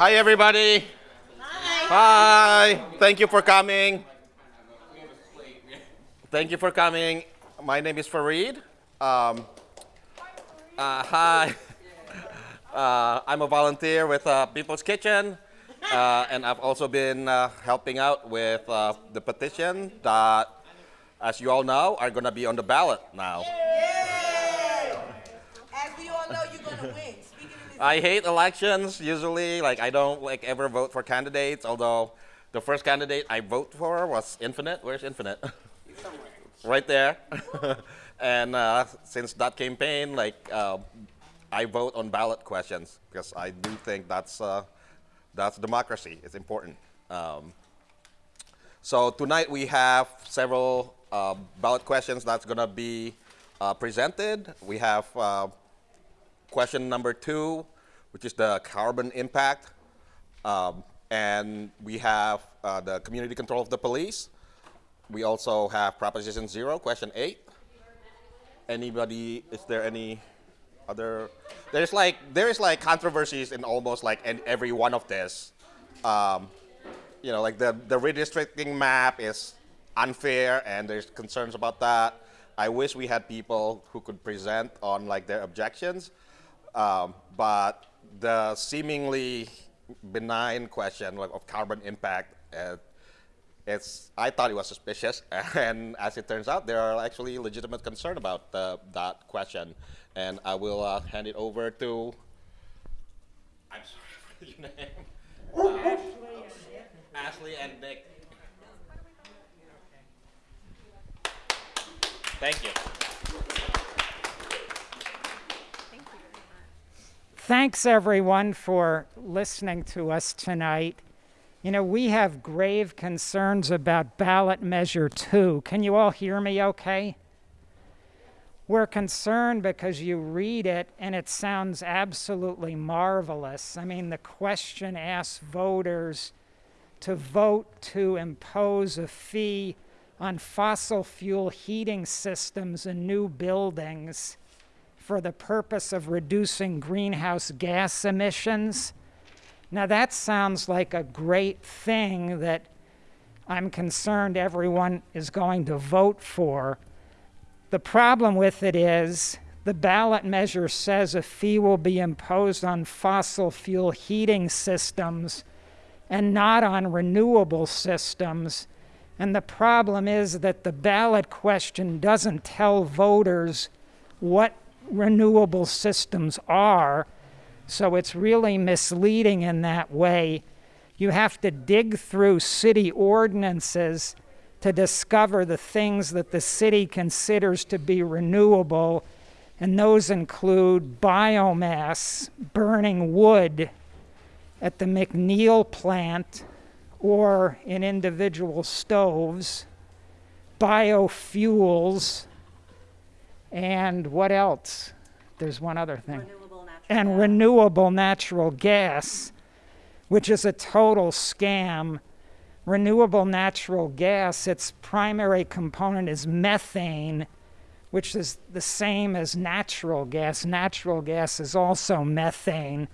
Hi, everybody. Hi. Hi. Thank you for coming. Thank you for coming. My name is Farid. Um, uh, hi. Uh, I'm a volunteer with uh, People's Kitchen, uh, and I've also been uh, helping out with uh, the petition that, as you all know, are going to be on the ballot now. As we all know, you're gonna win. I hate elections usually. Like I don't like ever vote for candidates. Although the first candidate I vote for was Infinite. Where's Infinite? right there. and uh, since that campaign, like uh, I vote on ballot questions because I do think that's uh, that's democracy. It's important. Um, so tonight we have several uh, ballot questions that's going to be uh, presented. We have uh, question number two, which is the carbon impact. Um, and we have uh, the community control of the police. We also have Proposition Zero, question eight. Anybody, is there any other, there's like, there's like controversies in almost like in every one of this. Um, you know, like the, the redistricting map is unfair and there's concerns about that. I wish we had people who could present on like their objections. Um, but the seemingly benign question like, of carbon impact, uh, it's, I thought it was suspicious. And as it turns out, there are actually legitimate concern about uh, that question. And I will uh, hand it over to, I'm sorry for your name. Ashley, Ashley and Nick. Thank you. Thanks, everyone, for listening to us tonight. You know, we have grave concerns about ballot measure two. Can you all hear me okay? We're concerned because you read it and it sounds absolutely marvelous. I mean, the question asks voters to vote to impose a fee on fossil fuel heating systems in new buildings for the purpose of reducing greenhouse gas emissions. Now, that sounds like a great thing that I'm concerned everyone is going to vote for. The problem with it is the ballot measure says a fee will be imposed on fossil fuel heating systems and not on renewable systems. And the problem is that the ballot question doesn't tell voters what renewable systems are. So it's really misleading in that way. You have to dig through city ordinances to discover the things that the city considers to be renewable, and those include biomass, burning wood at the McNeil plant or in individual stoves, biofuels, and what else? There's one other thing. Renewable and gas. renewable natural gas, which is a total scam. Renewable natural gas, its primary component is methane, which is the same as natural gas. Natural gas is also methane,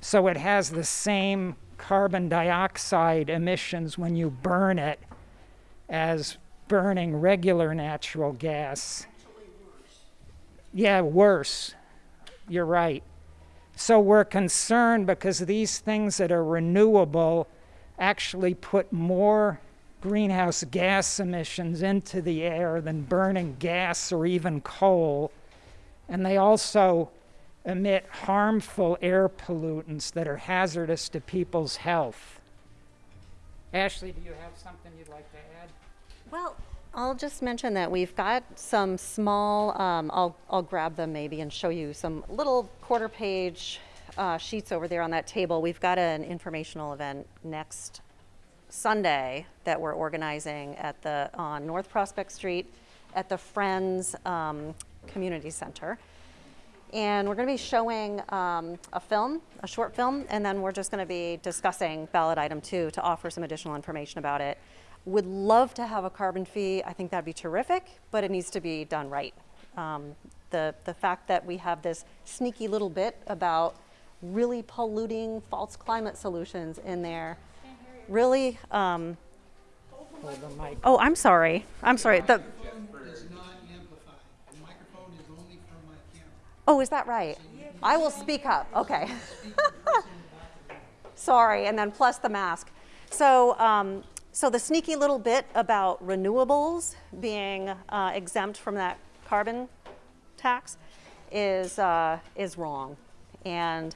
so it has the same carbon dioxide emissions when you burn it as burning regular natural gas. Yeah, worse. You're right. So we're concerned because these things that are renewable actually put more greenhouse gas emissions into the air than burning gas or even coal. And they also emit harmful air pollutants that are hazardous to people's health. Ashley, do you have something you'd like to add? Well, I'll just mention that we've got some small, um, I'll, I'll grab them maybe and show you some little quarter page uh, sheets over there on that table. We've got an informational event next Sunday that we're organizing at the, on North Prospect Street at the Friends um, Community Center. And we're going to be showing um, a film, a short film, and then we're just going to be discussing ballot item two to offer some additional information about it. Would love to have a carbon fee. I think that'd be terrific, but it needs to be done right. Um, the, the fact that we have this sneaky little bit about really polluting false climate solutions in there. Really, um, the oh, I'm sorry. I'm sorry. The, oh, is that right? I will speak up. Okay. Sorry, and then plus the mask. So, um, so the sneaky little bit about renewables being uh, exempt from that carbon tax is uh, is wrong, and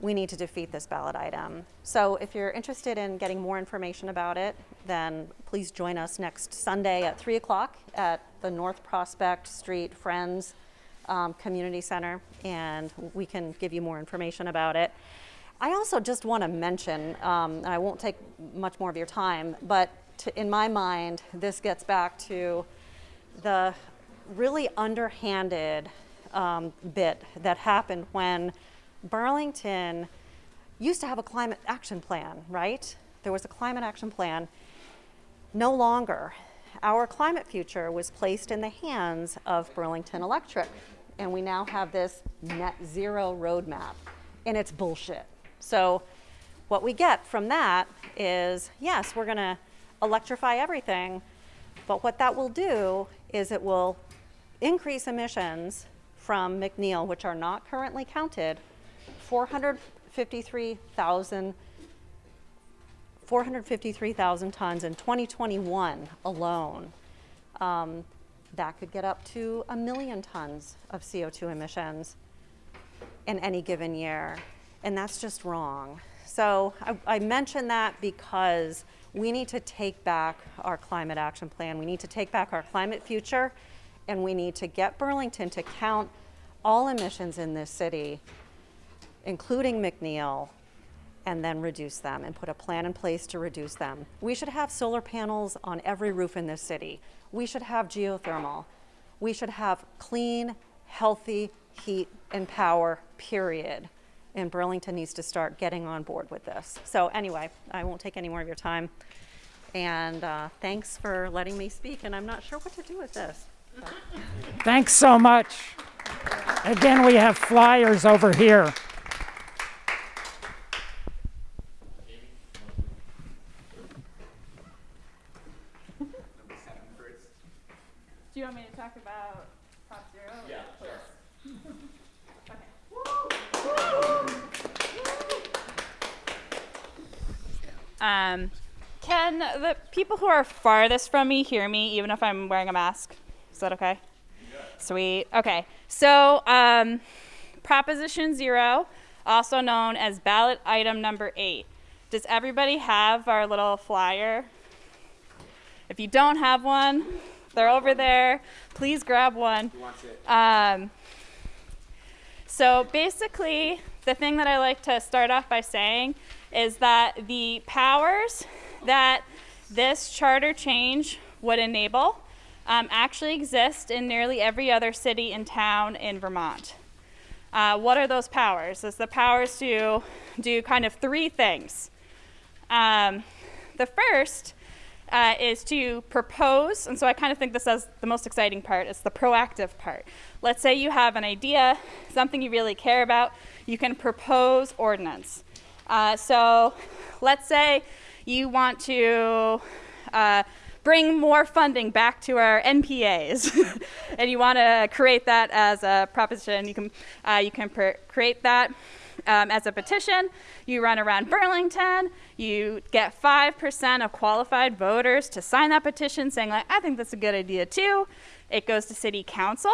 we need to defeat this ballot item. So, if you're interested in getting more information about it, then please join us next Sunday at three o'clock at the North Prospect Street Friends um, Community Center, and we can give you more information about it. I also just want to mention, um, and I won't take much more of your time, but to, in my mind, this gets back to the really underhanded um, bit that happened when Burlington used to have a climate action plan, right? There was a climate action plan. No longer. Our climate future was placed in the hands of Burlington Electric, and we now have this net zero roadmap, and it's bullshit. So, what we get from that is yes, we're going to electrify everything, but what that will do is it will increase emissions from McNeil, which are not currently counted, 453,000 453,000 tons in 2021 alone. Um, that could get up to a million tons of CO2 emissions in any given year. And that's just wrong. So I, I mention that because we need to take back our climate action plan. We need to take back our climate future. And we need to get Burlington to count all emissions in this city, including McNeil, and then reduce them and put a plan in place to reduce them. We should have solar panels on every roof in this city. We should have geothermal. We should have clean, healthy heat and power, period. And Burlington needs to start getting on board with this. So, anyway, I won't take any more of your time. And uh, thanks for letting me speak. And I'm not sure what to do with this. Thanks so much. Again, we have flyers over here. Do you want me to talk about Prop Zero? Yeah, sure. Um, can the people who are farthest from me hear me even if I'm wearing a mask? Is that okay? Sweet. Okay. So, um, Proposition Zero, also known as ballot item number eight. Does everybody have our little flyer? If you don't have one, they're over there. Please grab one. Um, so basically, the thing that I like to start off by saying is that the powers that this charter change would enable um, actually exist in nearly every other city and town in Vermont. Uh, what are those powers? It's the powers to do kind of three things. Um, the first uh, is to propose, and so I kind of think this is the most exciting part. It's the proactive part. Let's say you have an idea, something you really care about, you can propose ordinance. Uh, so let's say you want to uh, bring more funding back to our NPAs, and you want to create that as a proposition. You can uh, you can create that um, as a petition. You run around Burlington. You get five percent of qualified voters to sign that petition, saying like, "I think that's a good idea too." It goes to city council.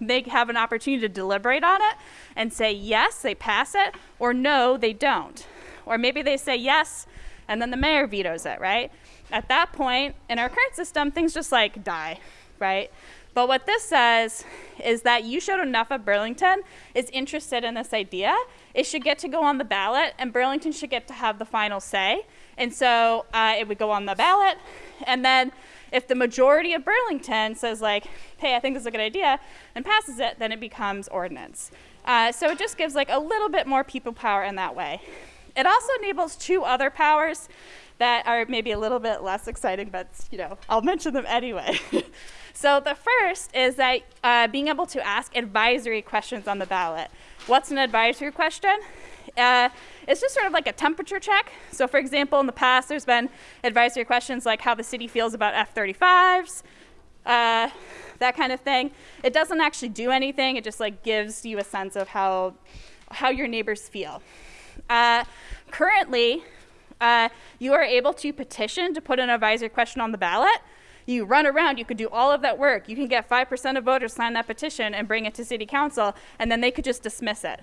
They have an opportunity to deliberate on it and say yes, they pass it, or no, they don't. Or maybe they say yes, and then the mayor vetoes it, right? At that point, in our current system, things just like die, right? But what this says is that you showed enough of Burlington is interested in this idea. It should get to go on the ballot, and Burlington should get to have the final say. And so uh, it would go on the ballot, and then if the majority of Burlington says like, "Hey, I think this is a good idea," and passes it, then it becomes ordinance. Uh, so it just gives like a little bit more people power in that way. It also enables two other powers that are maybe a little bit less exciting, but you know, I'll mention them anyway. so the first is that uh, being able to ask advisory questions on the ballot. what's an advisory question? Uh, it's just sort of like a temperature check. So, for example, in the past, there's been advisory questions like how the city feels about F 35s, uh, that kind of thing. It doesn't actually do anything, it just like gives you a sense of how, how your neighbors feel. Uh, currently, uh, you are able to petition to put an advisory question on the ballot. You run around, you could do all of that work. You can get 5% of voters sign that petition and bring it to city council, and then they could just dismiss it.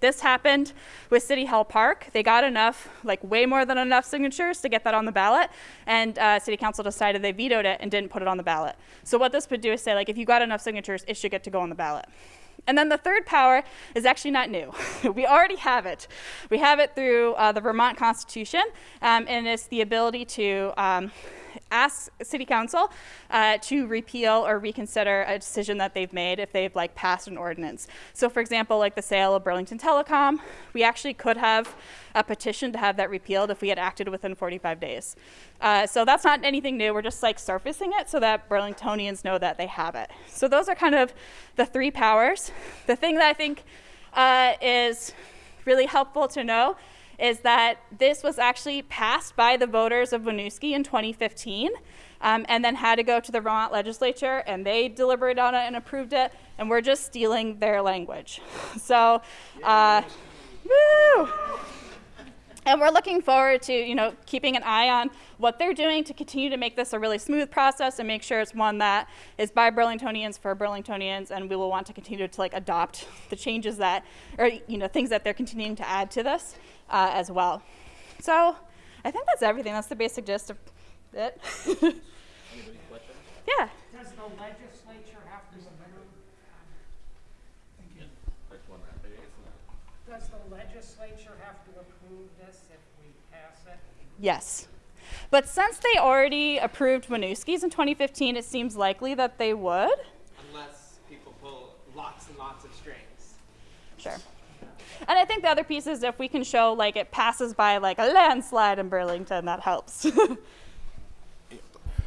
This happened with City Hall Park. They got enough, like way more than enough signatures to get that on the ballot, and uh, City Council decided they vetoed it and didn't put it on the ballot. So what this would do is say, like, if you got enough signatures, it should get to go on the ballot. And then the third power is actually not new. we already have it. We have it through uh, the Vermont Constitution, um, and it's the ability to um, ask City Council uh, to repeal or reconsider a decision that they've made if they've like passed an ordinance. So, for example, like the sale of Burlington Telecom, we actually could have a petition to have that repealed if we had acted within 45 days. Uh, so that's not anything new. We're just like surfacing it so that Burlingtonians know that they have it. So those are kind of the three powers. The thing that I think uh, is really helpful to know is that this was actually passed by the voters of Winooski in 2015 um, and then had to go to the Vermont legislature and they deliberated on it and approved it and we're just stealing their language. So, uh, woo! And we're looking forward to, you know, keeping an eye on what they're doing to continue to make this a really smooth process and make sure it's one that is by Burlingtonians for Burlingtonians, and we will want to continue to like adopt the changes that, or you know, things that they're continuing to add to this uh, as well. So I think that's everything. That's the basic gist of it. yeah. Does the legislature have to approve? Does the legislature have to approve this if we pass it? Yes. But since they already approved Winooski's in 2015, it seems likely that they would. unless people pull lots and lots of strings. Sure. And I think the other piece is if we can show like it passes by like a landslide in Burlington, that helps.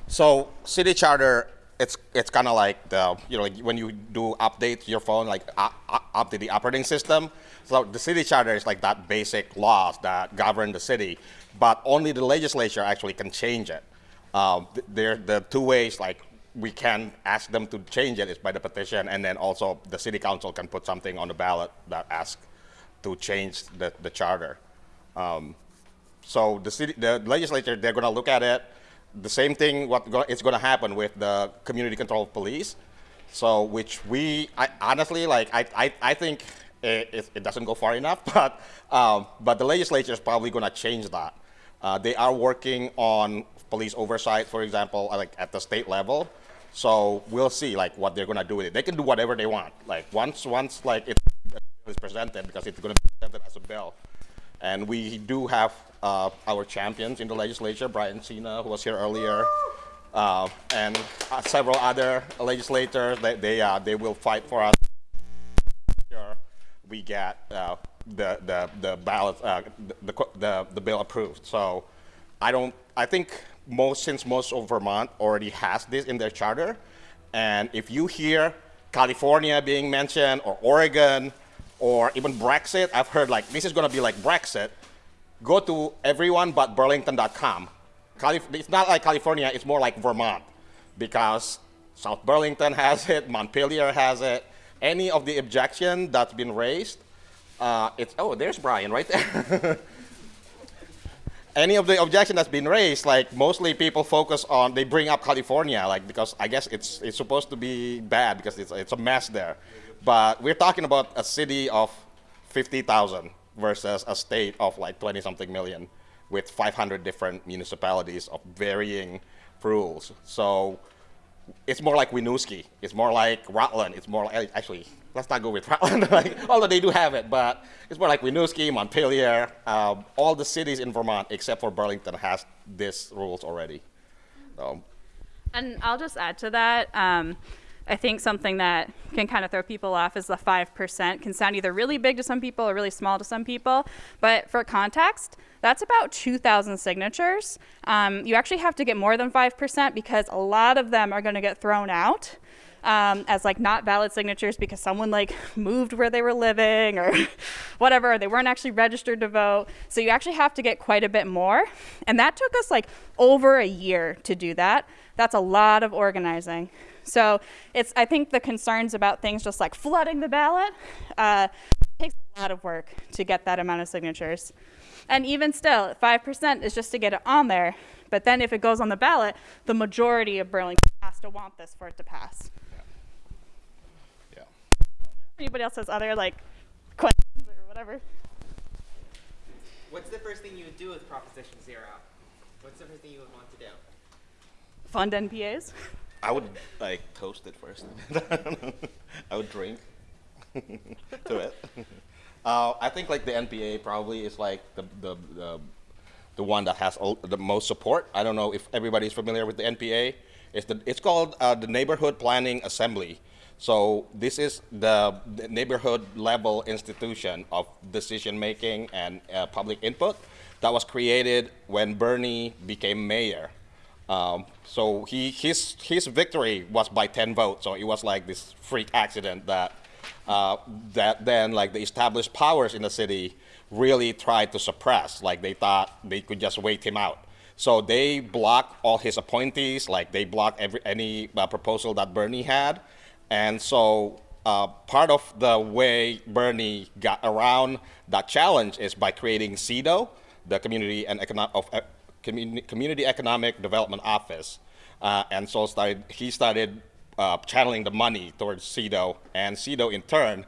So city charter, it's it's kind of like the you know like when you do update your phone, like uh, uh, update the operating system. So the city charter is like that basic laws that govern the city, but only the legislature actually can change it. Um, th- there the two ways like we can ask them to change it is by the petition, and then also the city council can put something on the ballot that asks to change the, the charter. Um, so the city, the legislature, they're going to look at it. The same thing, what go, it's going to happen with the community control police. So, which we, I, honestly, like, I, I, I think it, it, it doesn't go far enough, but, um, but the legislature is probably going to change that. Uh, they are working on police oversight, for example, uh, like at the state level. So we'll see, like, what they're going to do with it. They can do whatever they want. Like, once, once, like, it is presented, because it's going to be presented as a bill. And we do have uh, our champions in the legislature, Brian Cina, who was here earlier, uh, and uh, several other legislators. They they, uh, they will fight for us. Sure, we get uh, the the the ballot uh, the, the the bill approved. So I don't. I think most since most of Vermont already has this in their charter, and if you hear California being mentioned or Oregon or even Brexit, I've heard like this is going to be like Brexit. Go to everyonebutburlington.com. Calif- it's not like California, it's more like Vermont because South Burlington has it, Montpelier has it. Any of the objection that's been raised, uh, it's, oh, there's Brian right there. Any of the objection that's been raised, like mostly people focus on, they bring up California, like because I guess it's, it's supposed to be bad because it's, it's a mess there. But we're talking about a city of 50,000 versus a state of like 20 something million with 500 different municipalities of varying rules. So it's more like Winooski. It's more like Rutland. It's more like, actually, let's not go with Rutland, like, although they do have it, but it's more like Winooski, Montpelier. Uh, all the cities in Vermont, except for Burlington, has these rules already. So, And I'll just add to that. Um, I think something that can kind of throw people off is the 5% can sound either really big to some people or really small to some people. But for context, that's about 2,000 signatures. Um, you actually have to get more than 5% because a lot of them are going to get thrown out. Um, as like not valid signatures because someone like moved where they were living or whatever, they weren't actually registered to vote. So you actually have to get quite a bit more. And that took us like over a year to do that. That's a lot of organizing. So it's I think the concerns about things just like flooding the ballot uh, takes a lot of work to get that amount of signatures. And even still, 5% is just to get it on there. But then if it goes on the ballot, the majority of Burlington has to want this for it to pass. Yeah. Anybody else has other like questions or whatever? What's the first thing you would do with Proposition Zero? What's the first thing you would want to do? Fund NPAs? I would like toast it first. I would drink to it. Uh, I think like the NPA probably is like the the the, the one that has all, the most support. I don't know if everybody's familiar with the NPA. It's the it's called uh, the Neighborhood Planning Assembly. So this is the, neighborhood level institution of decision making and uh, public input that was created when Bernie became mayor. Um, so he, his, his victory was by 10 votes. So it was like this freak accident that, uh, that then like the established powers in the city really tried to suppress. Like they thought they could just wait him out. So they blocked all his appointees. Like they blocked every, any uh, proposal that Bernie had. And so uh, part of the way Bernie got around that challenge is by creating CEDO, the Community and Econo- of, uh, Community, Community Economic Development Office. Uh, and so started, he started uh, channeling the money towards CEDO, and CEDO in turn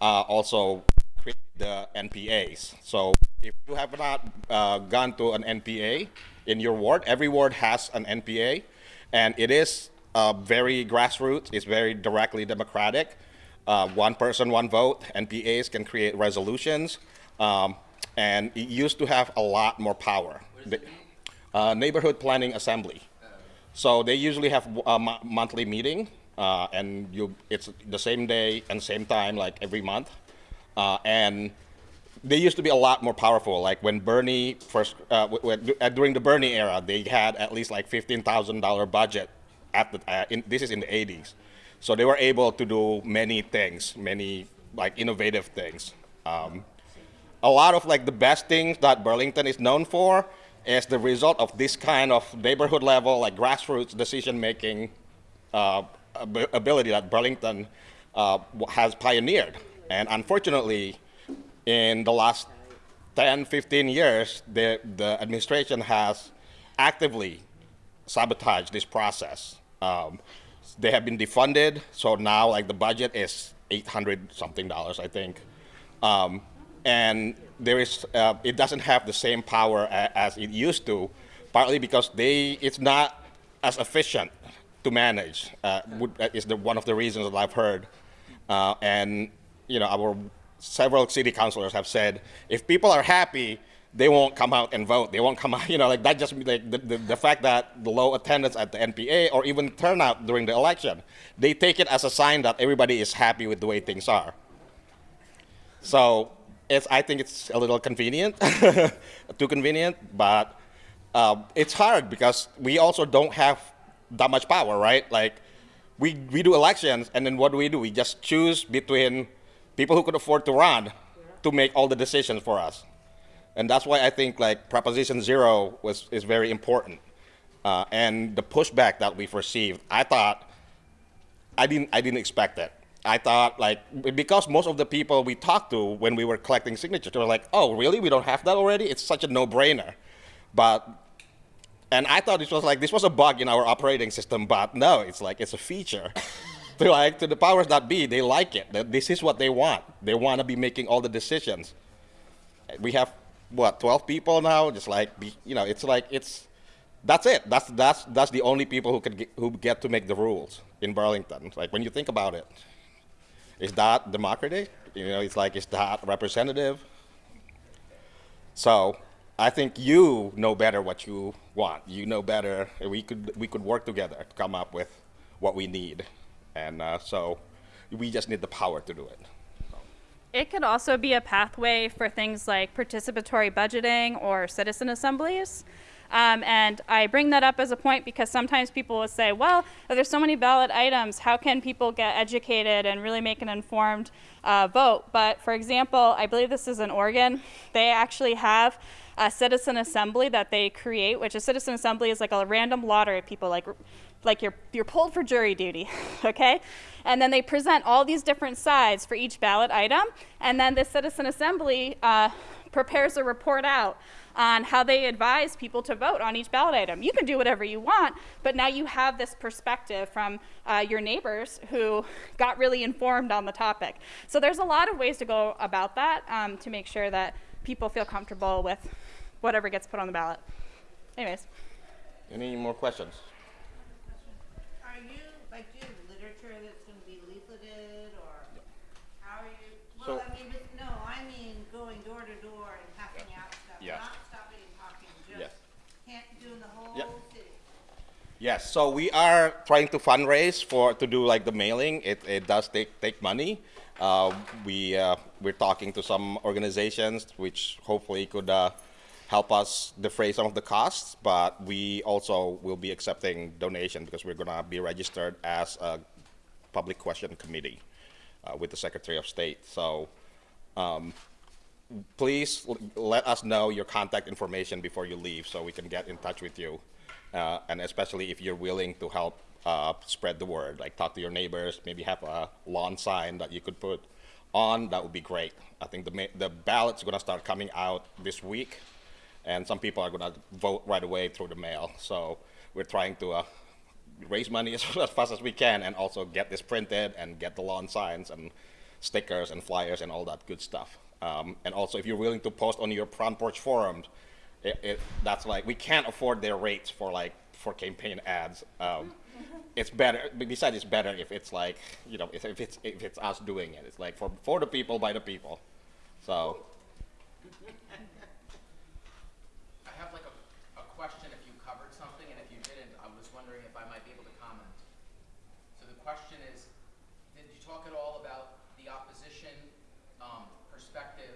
uh, also created the NPAs. So if you have not uh, gone to an NPA in your ward, every ward has an NPA, and it is uh, very grassroots. It's very directly democratic. Uh, one person, one vote. NPAs can create resolutions, um, and it used to have a lot more power. The, uh, neighborhood Planning Assembly. So they usually have a mo- monthly meeting, uh, and you, it's the same day and same time, like every month. Uh, and they used to be a lot more powerful. Like when Bernie first, uh, uh, during the Bernie era, they had at least like fifteen thousand dollar budget. At the, uh, in, this is in the '80s, so they were able to do many things, many like innovative things. Um, a lot of like the best things that Burlington is known for is the result of this kind of neighborhood level, like grassroots decision making uh, ab- ability that Burlington uh, has pioneered. And unfortunately, in the last 10, 15 years, the, the administration has actively sabotaged this process. Um, they have been defunded, so now like the budget is 800 something dollars, I think. Um, and there is, uh, it doesn't have the same power as it used to, partly because they, it's not as efficient to manage. Uh, uh, is the, one of the reasons that I've heard. Uh, and you know, our several city councilors have said if people are happy, they won't come out and vote. They won't come out. You know, like that. Just like the, the, the fact that the low attendance at the NPA or even turnout during the election, they take it as a sign that everybody is happy with the way things are. So it's, I think it's a little convenient, too convenient, but uh, it's hard because we also don't have that much power, right? Like we, we do elections and then what do we do? We just choose between people who could afford to run to make all the decisions for us. And that's why I think like Proposition Zero was, is very important. Uh, and the pushback that we've received, I thought I didn't I didn't expect that. I thought like because most of the people we talked to when we were collecting signatures they were like, "Oh, really? We don't have that already? It's such a no-brainer." But and I thought this was like this was a bug in our operating system, but no, it's like it's a feature. to like to the powers that be, they like it. That This is what they want. They want to be making all the decisions. We have what 12 people now. Just like be, you know, it's like it's that's it. That's that's that's the only people who could get, who get to make the rules in Burlington. Like when you think about it, is that democratic? You know, it's like is that representative? So I think you know better what you want. You know better. We could we could work together to come up with what we need, and uh, so we just need the power to do it. It could also be a pathway for things like participatory budgeting or citizen assemblies. Um, and I bring that up as a point because sometimes people will say, well, there's so many ballot items, how can people get educated and really make an informed uh, vote? But for example, I believe this is in Oregon. They actually have a citizen assembly that they create, which a citizen assembly is like a random lottery of people, like like you're you're pulled for jury duty, okay? And then they present all these different sides for each ballot item, and then the citizen assembly uh, prepares a report out on how they advise people to vote on each ballot item. You can do whatever you want, but now you have this perspective from uh, your neighbors who got really informed on the topic. So there's a lot of ways to go about that um, to make sure that people feel comfortable with whatever gets put on the ballot. Anyways. Any more questions? Are you, like, do you have literature that's gonna be leafleted, or how are you? Well, So- I mean, but, no, I mean going door to door and passing out stuff, Yes. not stopping and talking, Yes. just can't, doing the whole Yep. city. Yes, so we are trying to fundraise for to do like the mailing. It, it does take take money. Uh, we uh, we're talking to some organizations which hopefully could uh, help us defray some of the costs. But we also will be accepting donation because we're gonna be registered as a public question committee uh, with the Secretary of State. So um, please let us know your contact information before you leave so we can get in touch with you. Uh, and especially if you're willing to help uh, spread the word, like talk to your neighbors, maybe have a lawn sign that you could put on, that would be great. I think the, the ballot's gonna start coming out this week, and some people are gonna vote right away through the mail. So we're trying to uh, raise money as, as fast as we can and also get this printed and get the lawn signs and stickers and flyers and all that good stuff. Um, and also, if you're willing to post on your front porch forums, it, it, that's like we can't afford their rates for like for campaign ads. Um, it's better. Besides, it's better if it's like you know if, if it's if it's us doing it. It's like for for the people by the people. So I have like a, a question if you covered something, and if you didn't, I was wondering if I might be able to comment. So the question is, did you talk at all about the opposition, um, perspective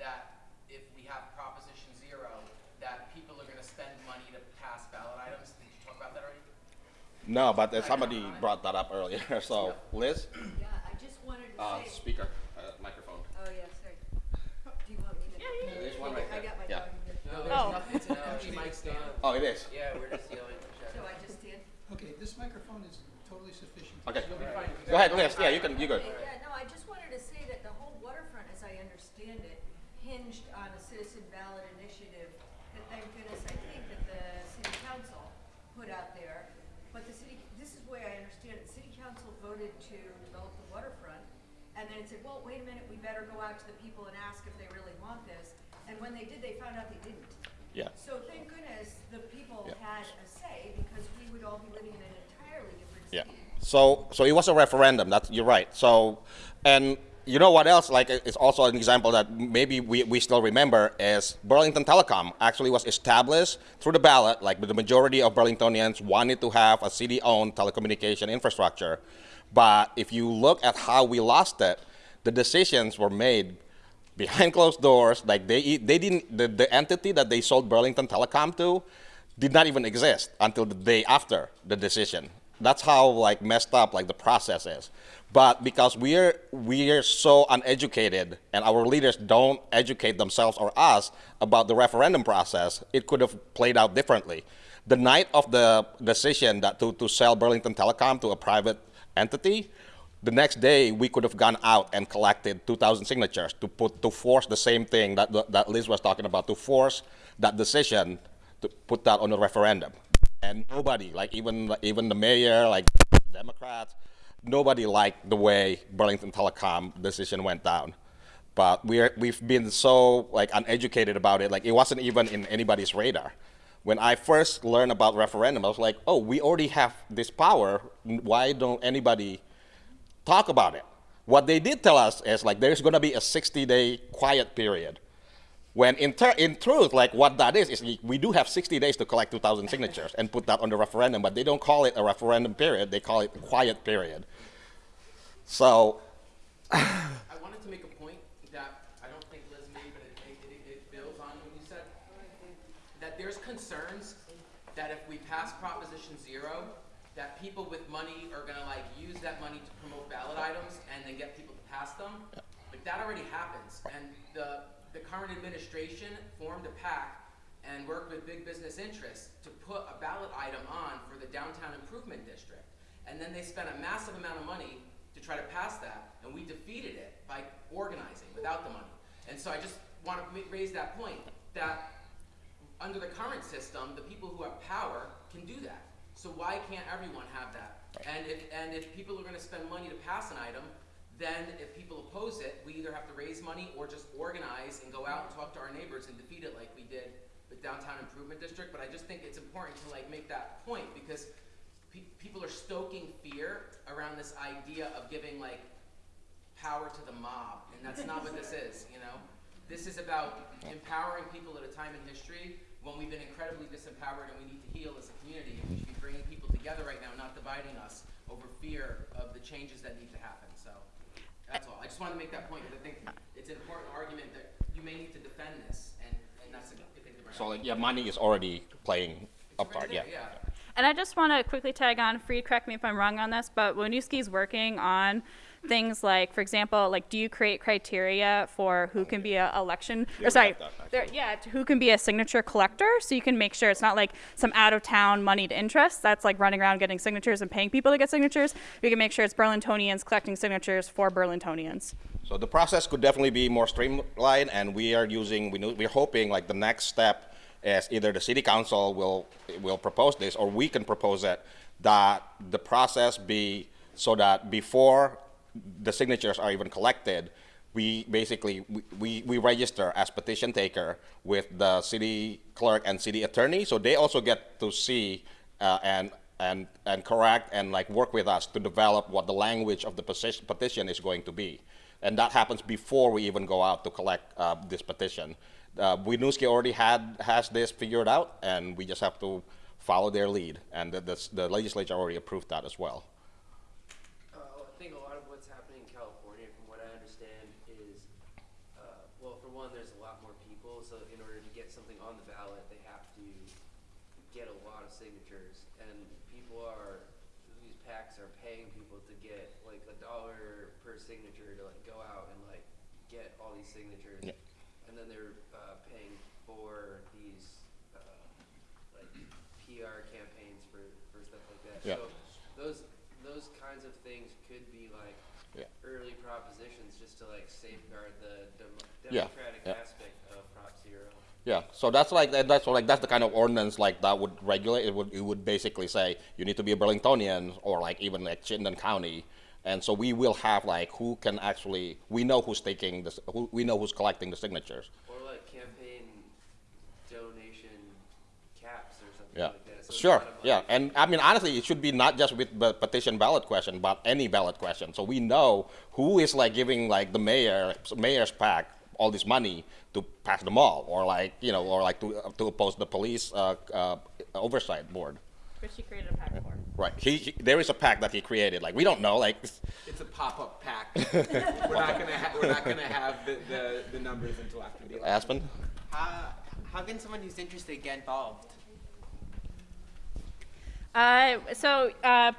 that if we have Proposition Zero, that people are gonna spend money to pass ballot items? Did you talk about that already? no, but uh, somebody brought that up earlier. So Liz, Yeah, I just wanted to uh, say, speaker, uh, microphone. oh, yeah, sorry. Do you want me to? Yeah, yeah, There's one right I got my Yeah. dog. No, there's Oh. nothing, it's an empty mic stand. Oh, it is. Yeah, we're just yelling. So I just stand? Okay, this microphone is totally sufficient. Okay. You'll be fine. Go ahead, Liz. Yeah, you can. You good. Okay, yeah, no, I just wanted to say that the whole waterfront, as I understand it, hinged on a citizen ballot initiative that thank goodness, I think that the city council put out there. But the city, this is the way I understand it, The city council voted to develop the waterfront. And then it said, well, wait a minute, we better go out to the people and ask if they really want this. And when they did, they found out they didn't. Yeah. So thank goodness the people Yeah. had a say because we would all be living in an entirely different Yeah. So, so it was a referendum. That's you're right. So, and you know what else? Like, it's also an example that maybe we, we still remember is Burlington Telecom actually was established through the ballot. Like, the majority of Burlingtonians wanted to have a city-owned telecommunication infrastructure, but if you look at how we lost it, the decisions were made behind closed doors. Like they they didn't the, the entity that they sold Burlington Telecom to did not even exist until the day after the decision. That's how like messed up like the process is. But because we're we're so uneducated and our leaders don't educate themselves or us about the referendum process, it could have played out differently. The night of the decision that to, to sell Burlington Telecom to a private entity, the next day we could have gone out and collected 2,000 signatures to put to force the same thing that that Liz was talking about to force that decision to put that on a referendum. And nobody, like even even the mayor, like Democrats, nobody liked the way Burlington Telecom decision went down. But we're we've been so like uneducated about it, like it wasn't even in anybody's radar. When I first learned about referendum, I was like, oh, we already have this power. Why don't anybody talk about it. What they did tell us is like there's going to be a 60 day quiet period. When in, in truth, like what that is, is we- we do have 60 days to collect 2,000 signatures and put that on the referendum, but they don't call it a referendum period, they call it a quiet period. So, I wanted to make a point that I don't think Liz made, but it, it, it, it builds on what you said. That there's concerns that if we pass Proposition Zero, that people with money are gonna like use that money to promote ballot items and then get people to pass them. Like that already happens, and the, the current administration formed a pact and worked with big business interests to put a ballot item on for the downtown improvement district. And then they spent a massive amount of money to try to pass that, and we defeated it by organizing without the money. And so I just want to raise that point, that under the current system, the people who have power can do that. So why can't everyone have that? And if, and if people are gonna spend money to pass an item, then if people oppose it, we either have to raise money or just organize and go out and talk to our neighbors and defeat it like we did with downtown improvement district. But I just think it's important to like make that point because pe- people are stoking fear around this idea of giving like power to the mob, and that's not what this is, you know? This is about empowering people at a time in history when we've been incredibly disempowered and we need to heal as a community, and we should be bringing people together right now, not dividing us over fear of the changes that need to happen, I just wanted to make that point, because I think it's an important argument that you may need to defend this, and, and that's a good thing to bring up. So like, yeah, money is already playing a It's right part, yeah. yeah. And I just want to quickly tag on, Farid, correct me if I'm wrong on this, but Winooski's working on things like, for example, like do you create criteria for who can be a election, Yeah, or sorry, there, yeah, who can be a signature collector, so you can make sure it's not like some out-of-town moneyed interest that's like running around getting signatures and paying people to get signatures. We can make sure it's Burlingtonians collecting signatures for Burlingtonians. So the process could definitely be more streamlined, and we are using, we know, we're hoping like the next step is either the city council will, will propose this, or we can propose it, that the process be so that before the signatures are even collected, we basically, we, we, we register as petition taker with the city clerk and city attorney, so they also get to see uh, and and and correct and like work with us to develop what the language of the petition, is going to be, and that happens before we even go out to collect uh, this petition. Uh, Winooski already had has this figured out, and we just have to follow their lead, and the, the, the legislature already approved that as well. Uh, I think a lot of what's happening in California, from what I understand, is, uh, well, for one, there's a lot more people, so in order to get something on the ballot, they have to get a lot of signatures, and people are, these PACs are paying people to get like a dollar per signature to like go out and like get all these signatures. Yeah. And then they're, uh, paying for these, uh, like PR campaigns for, for stuff like that. Yeah. So those those kinds of things could be like Yeah. early propositions just to like safeguard the dem- Yeah, democratic yeah. aspect of Prop Zero. Yeah, so that's like that's like that's the kind of ordinance like that would regulate. It would it would basically say you need to be a Burlingtonian or like even like Chittenden County, and so we will have like who can actually we know who's taking this, who, we know who's collecting the signatures. Or like campaign donation caps or something Yeah, like that. So it's sure. not a money Yeah, and I mean honestly, it should be not just with the petition ballot question, but any ballot question. So we know who is like giving like the mayor, mayor's PAC all this money to pass the mall, or like you know, or like to to oppose the police uh, uh, oversight board. Which she created a PAC for. Right. He, he there is a PAC that he created. Like we don't know. Like It's a pop-up PAC. we're not gonna ha- we're not gonna have the, the, the numbers until after the election. Aspen. How, how can someone who's interested get involved? Uh, so uh,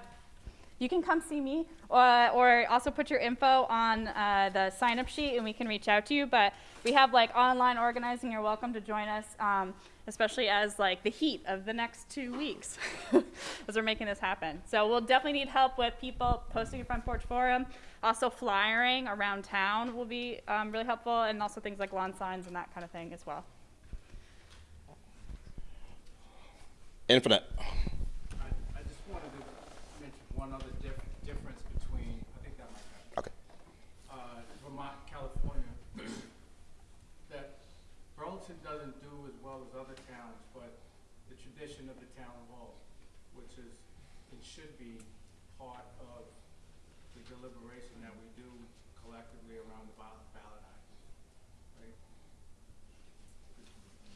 you can come see me, uh, or also put your info on uh, the sign-up sheet, and we can reach out to you. But we have like online organizing. You're welcome to join us, um, especially as like the heat of the next two weeks, as we're making this happen. So we'll definitely need help with people posting a front porch forum. Also, flyering around town will be um, really helpful, and also things like lawn signs and that kind of thing as well. Infinite. I, I just wanted to mention one other diff- difference between, I think that might happen. Okay. uh, Vermont, California, that Burlington doesn't do as well as other towns, but the tradition of the town hall, which is, it should be part of the deliberation that we do collectively around the ballot, ballot items, right?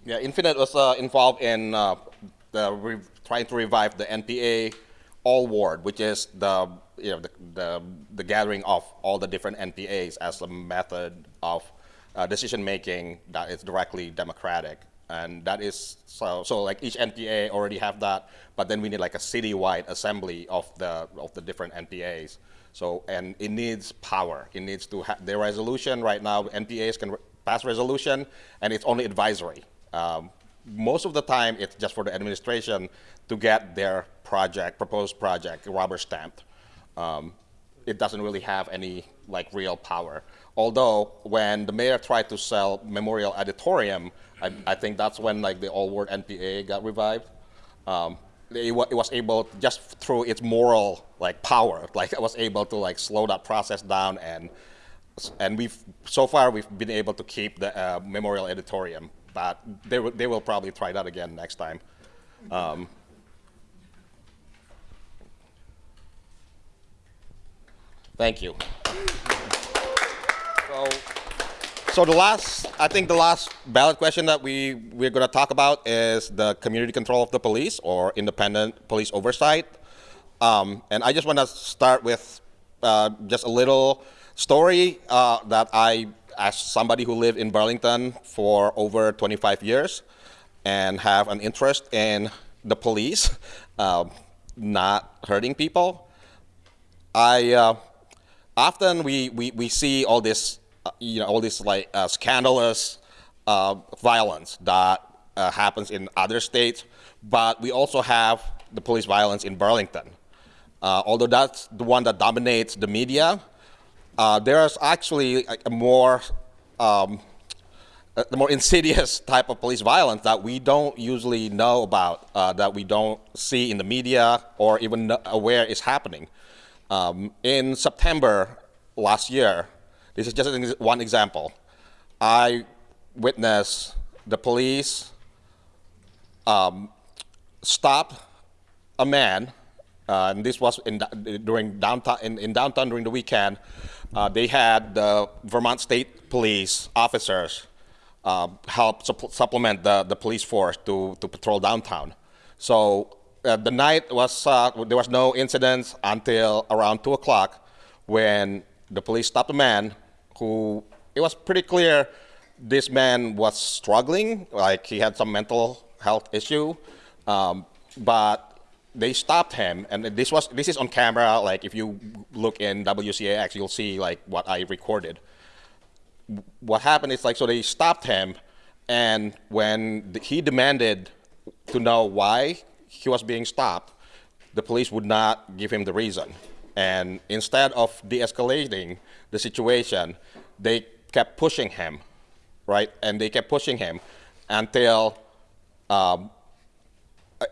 Yeah, Infinite was uh, involved in uh, trying to revive the NPA All Ward, which is the you know the, the the gathering of all the different NPAs as a method of uh, decision making that is directly democratic. and that is so. So like each NPA already have that, but then we need like a citywide assembly of the of the different NPAs. So and it needs power. It needs to have the resolution right now. NPAs can re- pass resolution, and it's only advisory. Um, most of the time, it's just for the administration to get their project, proposed project, rubber stamped. Um, it doesn't really have any like real power. Although when the mayor tried to sell Memorial Auditorium, I, I think that's when like the All Ward NPA got revived. Um, it, it was able just through its moral like power, like it was able to like slow that process down and and we've so far we've been able to keep the uh, Memorial Auditorium, but they will they will probably try that again next time. Um, Thank you. So, so the last, I think the last ballot question that we, we're going to talk about is the community control of the police or independent police oversight. Um, and I just want to start with uh, just a little story uh, that I, as somebody who lived in Burlington for over 25 years and have an interest in the police uh, not hurting people, I uh, often we, we, we see all this uh, you know all this like uh, scandalous uh, violence that uh, happens in other states, but we also have the police violence in Burlington. Although that's the one that dominates the media, uh, there's actually a, more um, the more insidious type of police violence that we don't usually know about, uh, that we don't see in the media or even aware is happening. Um, in September last year, this is just one example. I witnessed the police um, stop a man, uh, and this was in, during downtown in, in downtown during the weekend. Uh, they had the Vermont State Police officers uh, help supple- supplement the, the police force to, to patrol downtown. So uh, the night was uh, there was no incidents until around two o'clock when the police stopped a man who it was pretty clear this man was struggling, like he had some mental health issue, um, but they stopped him, and this was this is on camera. Like if you look in WCAX, you'll see like what I recorded. What happened is like so they stopped him, and when he demanded to know why he was being stopped, the police would not give him the reason. And instead of de-escalating the situation, they kept pushing him, right? And they kept pushing him until um,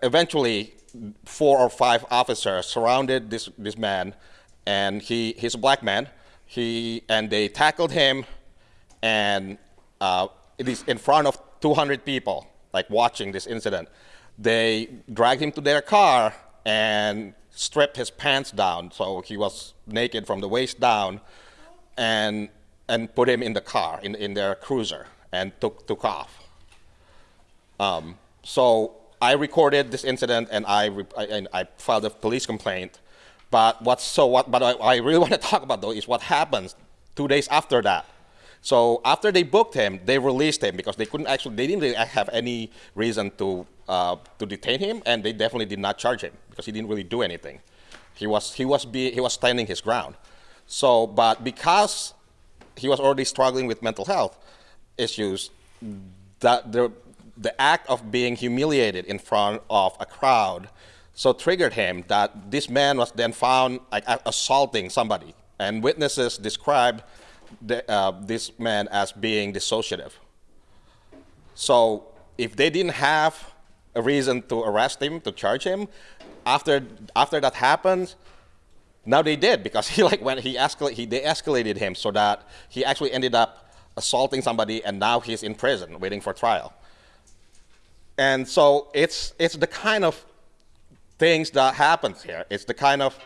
eventually four or five officers surrounded this, this man and he he's a black man. He and they tackled him and uh, it is in front of 200 people like watching this incident. They dragged him to their car and stripped his pants down so he was naked from the waist down and and put him in the car in, in their cruiser and took took off. Um, so I recorded this incident and I, I, and I filed a police complaint. But what's so what? But I, I really want to talk about though is what happens two days after that. So after they booked him, they released him because they couldn't actually they didn't really have any reason to uh, to detain him, and they definitely did not charge him because he didn't really do anything. He was he was be, he was standing his ground. So, but because he was already struggling with mental health issues, that the the act of being humiliated in front of a crowd so triggered him that this man was then found like assaulting somebody, and witnesses described the, uh, this man as being dissociative. So if they didn't have a reason to arrest him, to charge him, after after that happened, now they did because he like when he escalate he they escalated him so that he actually ended up assaulting somebody and now he's in prison waiting for trial. And so it's it's the kind of things that happens here. It's the kind of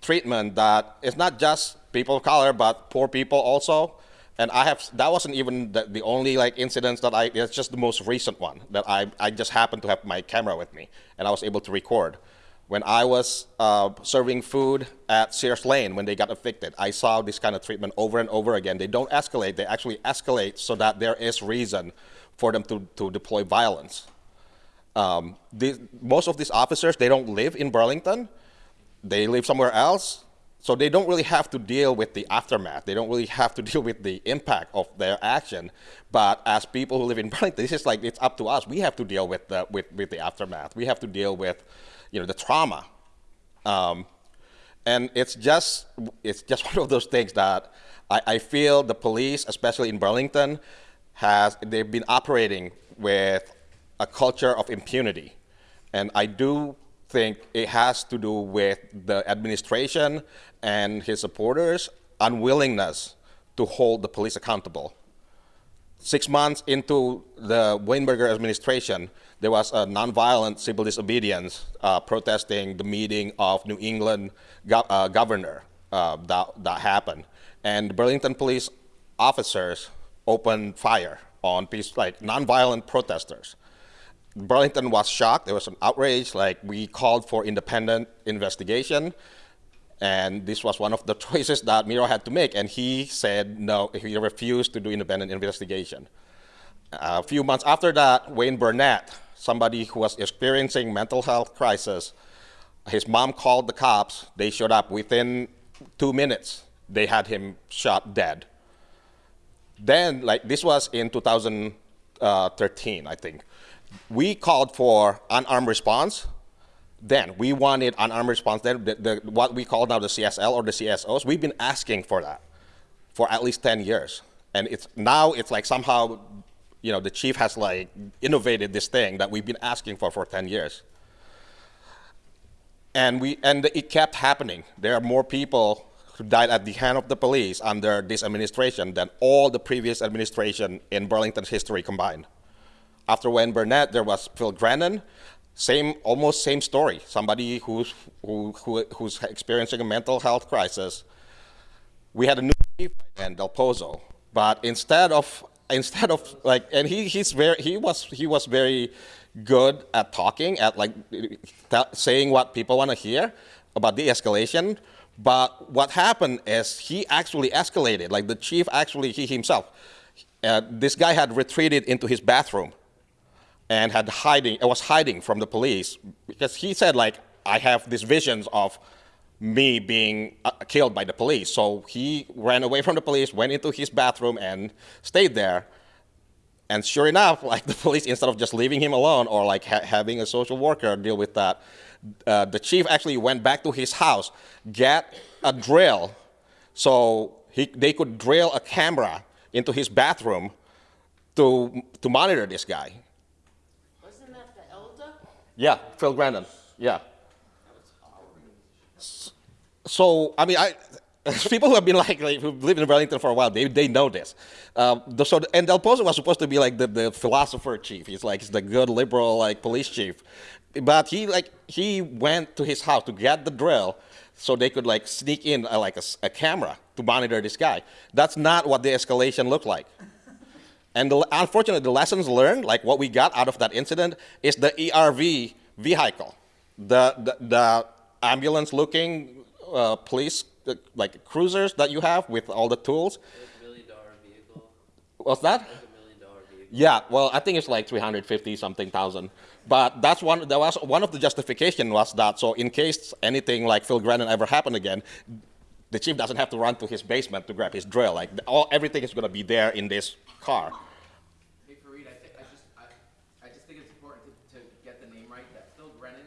treatment that it's not just people of color but poor people also. And I have that wasn't even the, the only like incidents that I it's just the most recent one that I I just happened to have my camera with me and I was able to record. When I was uh, serving food at Sears Lane when they got evicted, I saw this kind of treatment over and over again. They don't escalate; they actually escalate so that there is reason for them to, to deploy violence. Um, the, most of these officers, they don't live in Burlington. They live somewhere else. So they don't really have to deal with the aftermath. They don't really have to deal with the impact of their action. But as people who live in Burlington, this is like, it's up to us. We have to deal with the, with, with the aftermath. We have to deal with, you know, the trauma. Um, and it's just, it's just one of those things that I, I feel the police, especially in Burlington, has, they've been operating with a culture of impunity. And I do think it has to do with the administration and his supporters' unwillingness to hold the police accountable. Six months into the Weinberger administration, there was a nonviolent civil disobedience uh, protesting the meeting of New England go uh, governor uh, that, that happened. And Burlington police officers opened fire on peace, like nonviolent protesters. Burlington was shocked. There was an outrage. Like we called for independent investigation, and this was one of the choices that Miro had to make. And he said no. He refused to do independent investigation. a few months after that, Wayne Brunette, somebody who was experiencing mental health crisis, his mom called the cops. They showed up within two minutes. They had him shot dead. Then, like this was in 2013, uh, I think we called for unarmed response. Then we wanted unarmed response. Then the, the, what we call now the CSL or the CSOs, we've been asking for that for at least 10 years. And it's now it's like somehow, you know, the chief has like innovated this thing that we've been asking for for 10 years. And we and it kept happening. There are more people who died at the hand of the police under this administration than all the previous administration in Burlington's history combined. After Wayne Brunette, there was Phil Grenon. Same, almost same story. Somebody who's, who, who, who's experiencing a mental health crisis. We had a new chief then, Del Pozo. But instead of, instead of like, and he, he's very, he was, he was very good at talking, at like saying what people want to hear about de-escalation. But what happened is he actually escalated. Like the chief actually, he himself, uh, this guy had retreated into his bathroom and had hiding, was hiding from the police because he said like, I have these visions of me being uh, killed by the police. So he ran away from the police, went into his bathroom and stayed there. And sure enough, like the police, instead of just leaving him alone or like ha having a social worker deal with that, uh, the chief actually went back to his house, get a drill, so he, they could drill a camera into his bathroom to, to monitor this guy. Yeah, Phil Grenon. Yeah. So, I mean, I, people who have been like, like who lived in Burlington for a while, they, they know this. Um, the, so, and Del Pozo was supposed to be like the, the philosopher chief. He's like, he's the good liberal like police chief. But he like, he went to his house to get the drill so they could like sneak in uh, like a, a camera to monitor this guy. That's not what the escalation looked like. And the, unfortunately, the lessons learned, like what we got out of that incident, is the ERV vehicle, the, the, the ambulance-looking uh, police, uh, like cruisers that you have with all the tools. What's that? Yeah, well, I think it's like 350 something thousand. But that's one, that was one of the justification was that, so in case anything like Phil Grenon ever happened again, the chief doesn't have to run to his basement to grab his drill. Like all, everything is going to be there in this car. Hey Farid, I, th- I just I, I just think it's important to, to get the name right. That Phil Grenon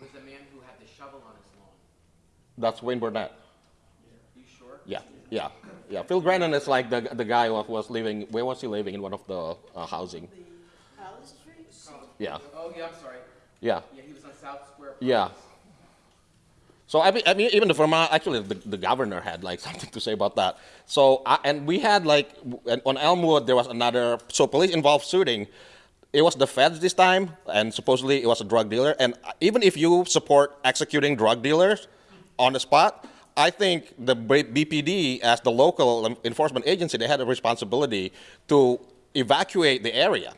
was the man who had the shovel on his lawn. That's Wayne Brunette. You sure? Yeah, yeah, yeah. Phil Brennan is like the the guy who was living. Where was he living in one of the uh, housing? Yeah. Oh yeah, I'm sorry. Yeah. Yeah, he was on South Square. Yeah. So I mean, I mean, even the Vermont, actually, the, the governor had like something to say about that. So uh, and we had like on Elmwood there was another. So police involved shooting. It was the feds this time, and supposedly it was a drug dealer. And even if you support executing drug dealers on the spot, I think the BPD, as the local enforcement agency, they had a responsibility to evacuate the area.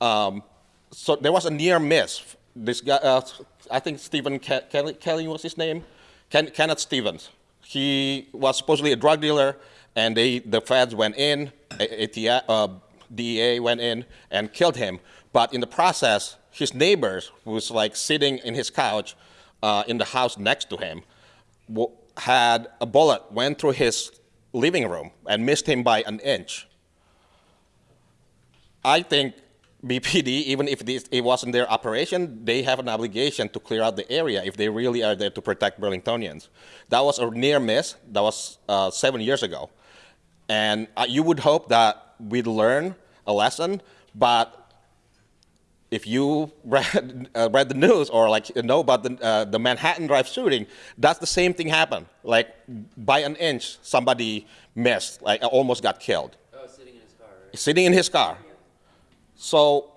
Um, so there was a near miss. This guy, uh, I think Stephen Ke Kelly, Kelly was his name, Ken Kenneth Stevens. He was supposedly a drug dealer, and they, the feds went in, ATF, uh, DEA went in and killed him. But in the process, his neighbors, who was like sitting in his couch uh, in the house next to him, had a bullet went through his living room and missed him by an inch. I think BPD, even if this, it wasn't their operation, they have an obligation to clear out the area if they really are there to protect Burlingtonians. That was a near miss. That was uh, seven years ago. And uh, you would hope that we'd learn a lesson, but if you read, uh, read the news or like know about the, uh, the Manhattan Drive shooting, that's the same thing happened. Like by an inch, somebody missed, like almost got killed, Oh, sitting in his car, right? sitting in his car. So,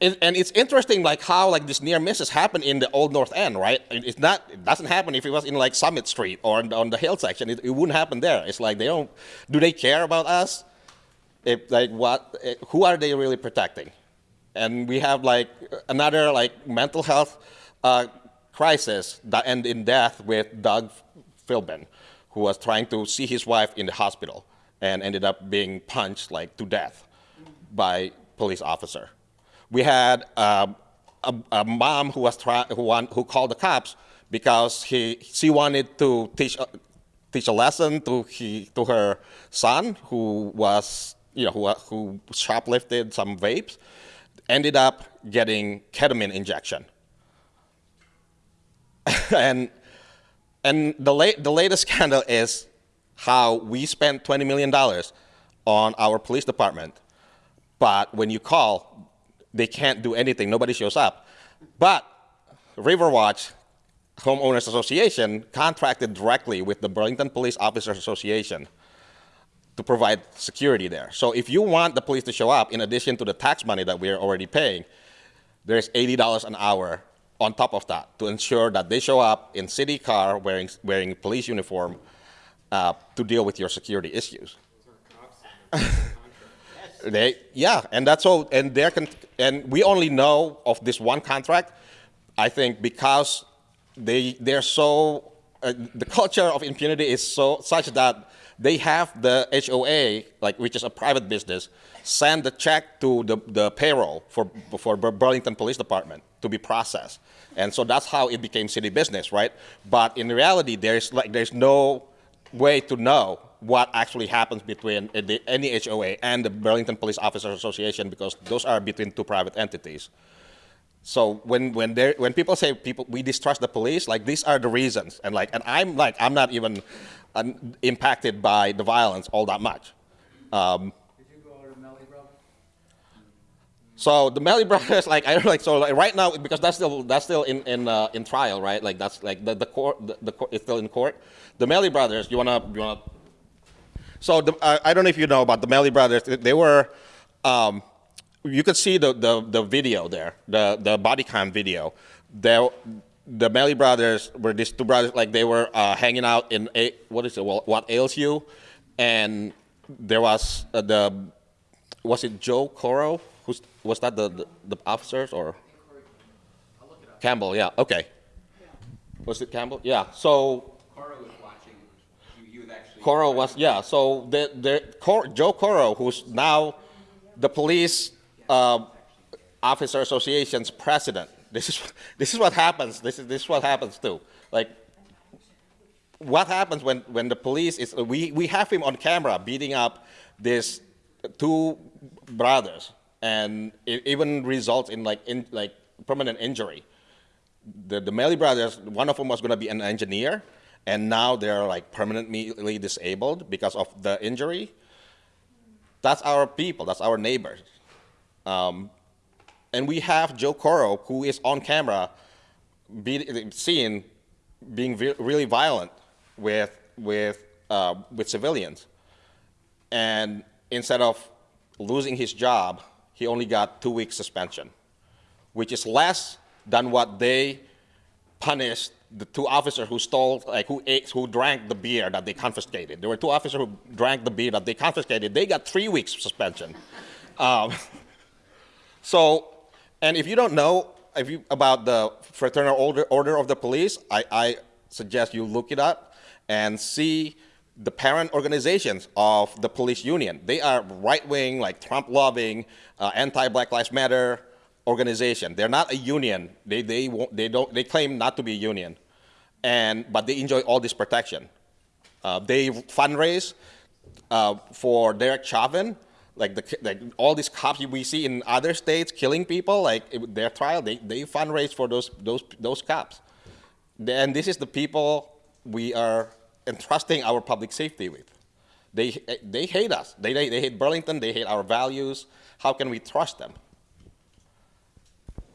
it, and it's interesting, like how like this near misses happen in the Old North End, right? It- It's not, it doesn't happen if it was in like Summit Street or on, on the hill section. It, it wouldn't happen there. It's like they don't, do they care about us? If like what, eh, who are they really protecting? And we have like another like mental health uh, crisis that ended in death with Doug Philbin, who was trying to see his wife in the hospital and ended up being punched like to death by police officer. We had um, a, a mom who was try, who, want, who called the cops because he she wanted to teach teach a lesson to he to her son who was you know who who shoplifted some vapes, ended up getting ketamine injection. and and the late the latest scandal is how we spent twenty million dollars on our police department but when you call, they can't do anything. Nobody shows up. But Riverwatch Homeowners Association contracted directly with the Burlington Police Officers Association to provide security there. So if you want the police to show up, in addition to the tax money that we're already paying, there's $80 an hour on top of that to ensure that they show up in city car wearing, wearing police uniform uh, to deal with your security issues. They, yeah, and that's all. And con- and we only know of this one contract. I think because they they're so uh, the culture of impunity is so such that they have the HOA, like which is a private business, send the check to the, the payroll for for Burlington Police Department to be processed, and so that's how it became city business, right? But in reality, there's like there's no way to know what actually happens between uh, the, any HOA and the Burlington Police Officers Association because those are between two private entities. So when when there when people say people we distrust the police, like these are the reasons, and like and I'm like I'm not even impacted by the violence all that much. Um, Did you go to Meli Brother? so the Meli brothers, like I don't like so like right now because that's still that's still in in uh, in trial, right? Like that's like the the court the, the court is still in court. The Meli brothers, you wanna you wanna. So the, uh, I don't know if you know about the Meli brothers. They were, um, you could see the, the the video there, the the body cam video. There, the Meli brothers were these two brothers, like they were uh, hanging out in a what is it? Well, What Ale's You? And there was uh, the was it Joe Corrow? Who's was that the, the, the officers or Campbell? Yeah. Okay. Was it Campbell? Yeah. So Cora was watching. He, he was actually. Corrow was yeah. So the the Cor, Joe Corrow, who's now the police uh, officer association's president. This is this is what happens. This is this is what happens too. Like what happens when, when the police is we, we have him on camera beating up these two brothers and it even results in like in like permanent injury the, the Meli brothers one of them was going to be an engineer and now they're like permanently disabled because of the injury. That's our people. That's our neighbors. Um, and we have Joe Corrow who is on camera be, seen being really violent with with uh, with civilians, and instead of losing his job, he only got two weeks suspension, which is less than what they punished the two officers who stole, like who ate, who drank the beer that they confiscated. There were two officers who drank the beer that they confiscated. They got three weeks suspension. Um, so, and if you don't know if you, about the Fraternal Order, Order of the Police, I, I suggest you look it up and see the parent organizations of the police union. They are right-wing, like Trump-loving, uh, anti-Black Lives Matter organization. They're not a union. They, they, they, don't, they claim not to be a union, and, but they enjoy all this protection. Uh, they fundraise uh, for Derek Chauvin, like, the, like all these cops we see in other states killing people, like their trial, they, they fundraise for those, those, those cops. And this is the people we are entrusting our public safety with. They, they hate us. They, they, they hate Burlington. They hate our values. How can we trust them?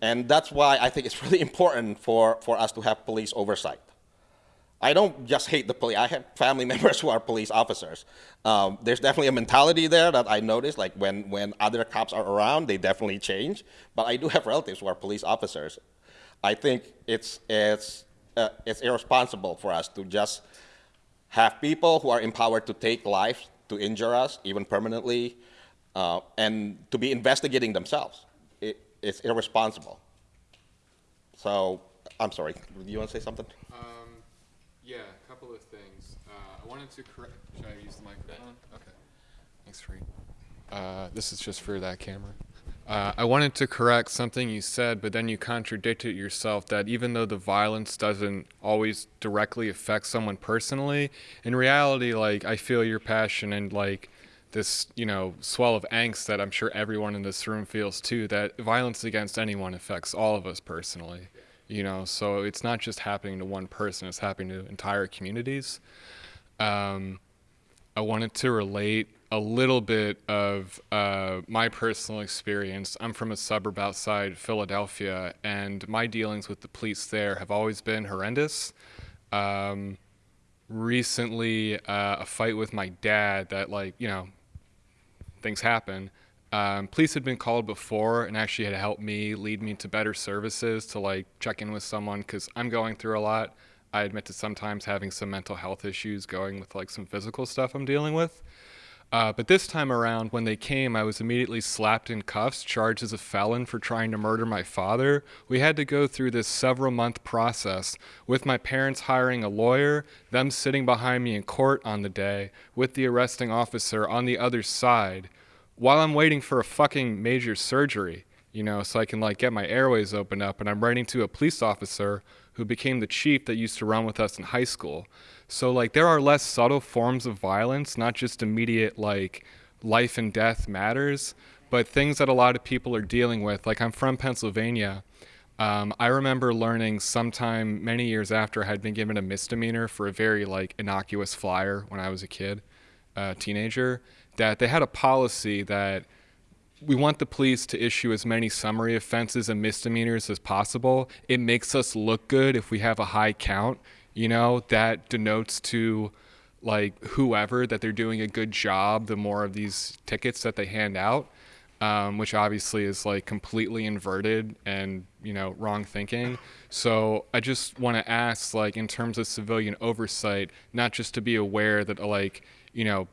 And that's why I think it's really important for, for us to have police oversight. I don't just hate the police. I have family members who are police officers. Um, there's definitely a mentality there that I notice, like when, when other cops are around, they definitely change. But I do have relatives who are police officers. I think it's, it's, uh, it's irresponsible for us to just have people who are empowered to take life, to injure us, even permanently, uh, and to be investigating themselves. It, it's irresponsible. So, I'm sorry, do you want to say something? Um, yeah, a couple of things. Uh, I wanted to correct. Should I use the microphone? Okay. Thanks, Reed. Uh, this is just for that camera. Uh, I wanted to correct something you said, but then you contradicted yourself that even though the violence doesn't always directly affect someone personally, in reality, like, I feel your passion and, like, this, you know, swell of angst that I'm sure everyone in this room feels too, that violence against anyone affects all of us personally, you know, so it's not just happening to one person, it's happening to entire communities. Um, I wanted to relate a little bit of uh, my personal experience. I'm from a suburb outside Philadelphia, and my dealings with the police there have always been horrendous. Um, recently, uh, a fight with my dad that, like, you know, things happen. Um, police had been called before and actually had helped me lead me to better services to like check in with someone because I'm going through a lot. I admit to sometimes having some mental health issues going with like some physical stuff I'm dealing with. Uh, but this time around, when they came, I was immediately slapped in cuffs, charged as a felon for trying to murder my father. We had to go through this several month process with my parents hiring a lawyer, them sitting behind me in court on the day, with the arresting officer on the other side, while I'm waiting for a fucking major surgery, you know, so I can like get my airways opened up. And I'm writing to a police officer who became the chief that used to run with us in high school. So like there are less subtle forms of violence, not just immediate like life and death matters, but things that a lot of people are dealing with. Like I'm from Pennsylvania. Um, I remember learning sometime many years after I had been given a misdemeanor for a very like innocuous flyer when I was a kid, a teenager, that they had a policy that we want the police to issue as many summary offenses and misdemeanors as possible. It makes us look good if we have a high count. You know, that denotes to like whoever that they're doing a good job the more of these tickets that they hand out, um, which obviously is like completely inverted and, you know, wrong thinking. So I just want to ask, like, in terms of civilian oversight, not just to be aware that, like, you know,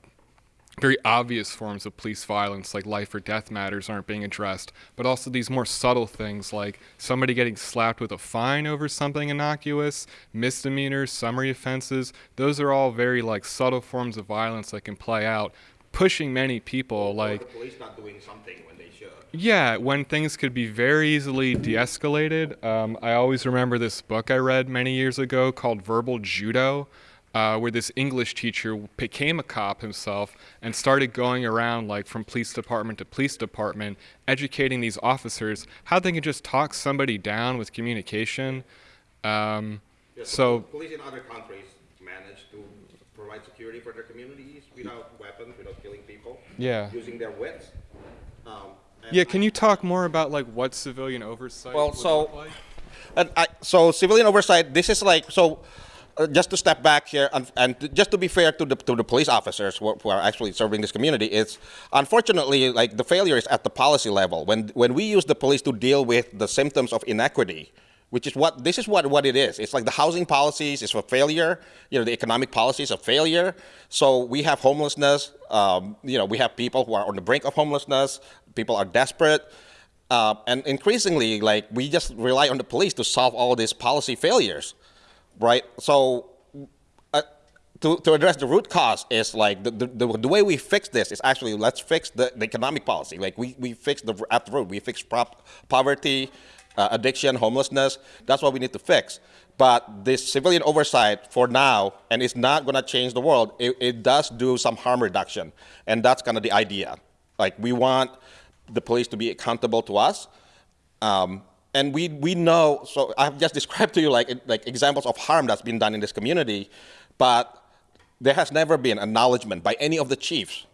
very obvious forms of police violence like life or death matters aren't being addressed, but also these more subtle things like somebody getting slapped with a fine over something innocuous, misdemeanors, summary offenses. Those are all very like subtle forms of violence that can play out, pushing many people like the police not doing something when they should. yeah, when things could be very easily de escalated. Um, I always remember this book I read many years ago called Verbal Judo, uh, where this English teacher became a cop himself and started going around, like from police department to police department, educating these officers how they can just talk somebody down with communication. Um, Yeah, so, police in other countries manage to provide security for their communities without weapons, without killing people. Yeah. Using their wits. Um, yeah, can you talk more about like what civilian oversight Well, would so- look like? And I, so civilian oversight. This is like so. Uh, just to step back here, and, and just to be fair to the to the police officers who are, who are actually serving this community, it's unfortunately like the failure is at the policy level. When when we use the police to deal with the symptoms of inequity, which is what this is what what it is. It's like the housing policies is a failure. You know, the economic policies a failure. So we have homelessness. Um, you know, we have people who are on the brink of homelessness. People are desperate. Uh, and increasingly, like we just rely on the police to solve all these policy failures, right? So, uh, to, to address the root cause is like the, the, the, way we fix this is actually let's fix the, the economic policy. Like we, we fix the at the root, we fix prop, poverty, uh, addiction, homelessness. That's what we need to fix. But this civilian oversight for now, and it's not going to change the world. It, it does do some harm reduction, and that's kind of the idea. Like we want the police to be accountable to us. Um, and we, we know, so I've just described to you like, like examples of harm that's been done in this community, but there has never been acknowledgement by any of the chiefs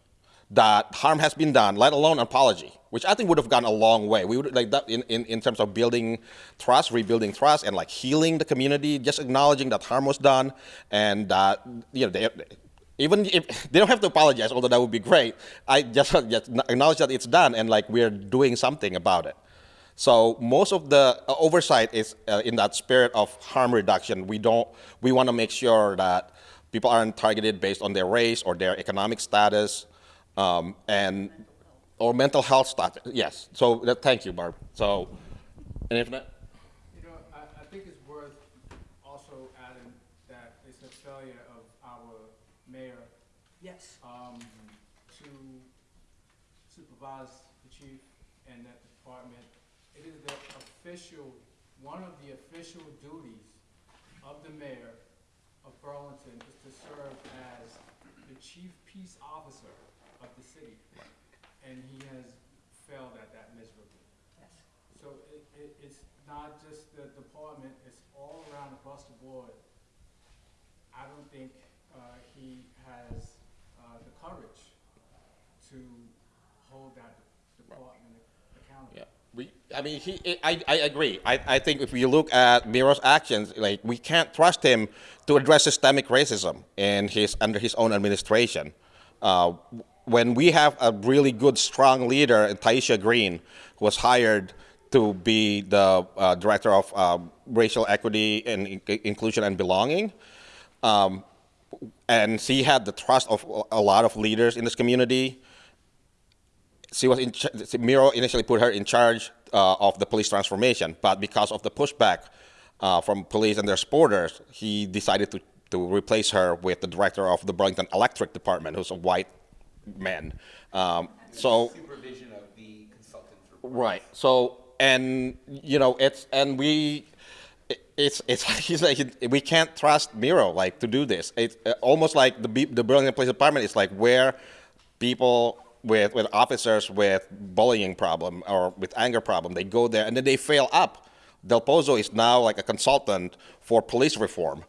that harm has been done, let alone apology, which I think would have gone a long way. We would like that in, in, in terms of building trust, rebuilding trust, and like healing the community, just acknowledging that harm was done, and that you know they, even if they don't have to apologize, although that would be great. I just, just acknowledge that it's done, and like we're doing something about it. So most of the uh, oversight is uh, in that spirit of harm reduction. We don't. We want to make sure that people aren't targeted based on their race or their economic status, um, and or mental health status. Yes. So that, thank you, Barb. So, and if not, You know, I, I think it's worth also adding that it's a failure of our mayor Yes. um, to supervise the chief and that department. It is the official, one of the official duties of the mayor of Burlington is to serve as the chief peace officer of the city. And he has failed at that miserably. Yes. So it, it, it's not just the department, it's all around across the board. I don't think, uh, he has, uh, the courage to hold that department accountable. Yeah. I mean, he, I, I agree. I, I think if you look at Miro's actions, like we can't trust him to address systemic racism in his under his own administration. Uh, when we have a really good, strong leader, Tyeastia Green, who was hired to be the uh, director of uh, racial equity and in- inclusion and belonging, um, and she had the trust of a lot of leaders in this community she was in, Miro initially put her in charge uh, of the police transformation, but because of the pushback uh, from police and their supporters, he decided to, to replace her with the director of the Burlington Electric Department, who's a white man. Um, so Supervision of the consultant. right. So and you know it's and we. It's, it's he's like we can't trust Miro like to do this. It's uh, almost like the the Burlington Police Department is like where people with with officers with bullying problem or with anger problem they go there and then they fail up. Del Pozo is now like a consultant for police reform.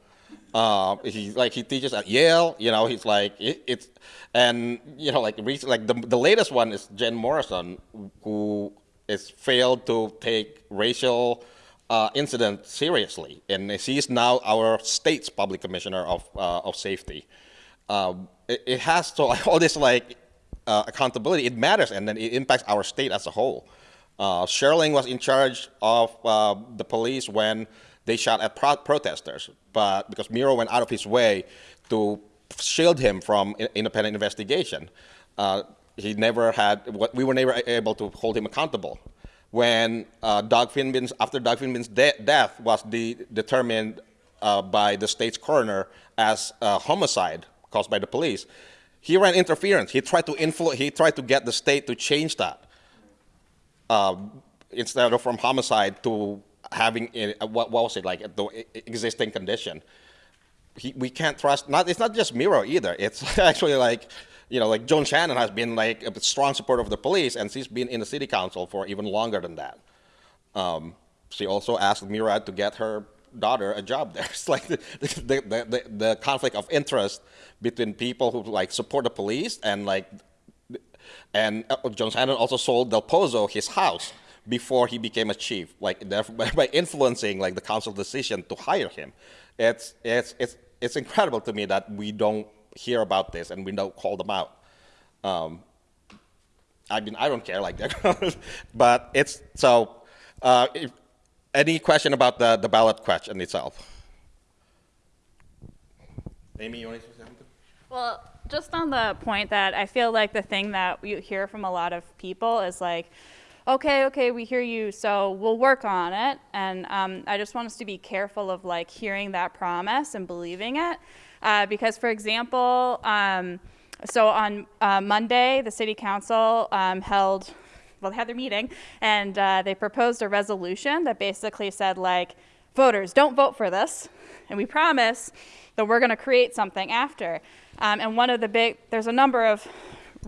Uh, he like he teaches at Yale. You know, he's like it, it's and you know like recent, like the the latest one is Jen Morrison who is failed to take racial uh, incident seriously, and she's now our state's public commissioner of uh, of safety. Um, it, it has to all this like uh, accountability. It matters, and then it impacts our state as a whole. Uh, Schirling was in charge of uh, the police when they shot at pro- protesters, but because Miro went out of his way to shield him from independent investigation, uh, he never had. We were never able to hold him accountable. When uh, Doug Finbin's after Doug Finbin's de- death was de- determined uh, by the state's coroner as a homicide caused by the police, he ran interference. He tried to influ- He tried to get the state to change that um, instead of from homicide to having what, what was it like the existing condition. He, we can't trust. Not it's not just Miro either. It's actually like you know like Joan Shannon has been like a strong supporter of the police, and she's been in the city council for even longer than that. Um, she also asked Murad to get her daughter a job there. It's like the, the, the, the, conflict of interest between people who like support the police and like, and uh, Joan Shannon also sold Del Pozo his house before he became a chief, like by influencing like the council decision to hire him. It's, it's, it's, it's incredible to me that we don't hear about this and we don't call them out. Um, I mean, I don't care like that, but it's so. Uh, if, any question about the, the ballot question itself? Amy, you want to say something? Well, just on the point that I feel like the thing that you hear from a lot of people is like, okay, okay, we hear you, so we'll work on it. And um, I just want us to be careful of like hearing that promise and believing it. Uh, because, for example, um, so on uh, Monday, the city council um, held, well, they had their meeting, and uh, they proposed a resolution that basically said, like, voters, don't vote for this, and we promise that we're going to create something after. Um, and one of the big, there's a number of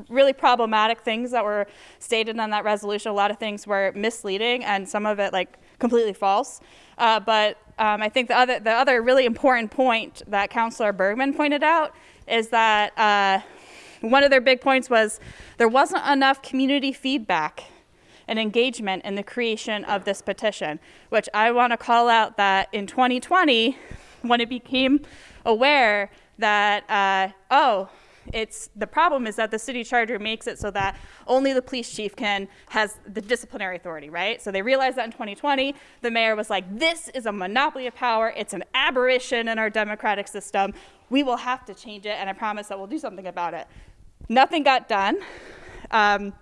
really problematic things that were stated in that resolution. A lot of things were misleading, and some of it like completely false. Uh, but um, I think the other the other really important point that Councillor Bergman pointed out is that uh, one of their big points was there wasn't enough community feedback and engagement in the creation of this petition, which I want to call out that in 2020, when it became aware that, uh, oh, it's the problem is that the city charter makes it so that only the police chief can has the disciplinary authority, right? So they realized that in 2020, the mayor was like, "This is a monopoly of power. It's an aberration in our democratic system. We will have to change it, and I promise that we'll do something about it." Nothing got done. Um,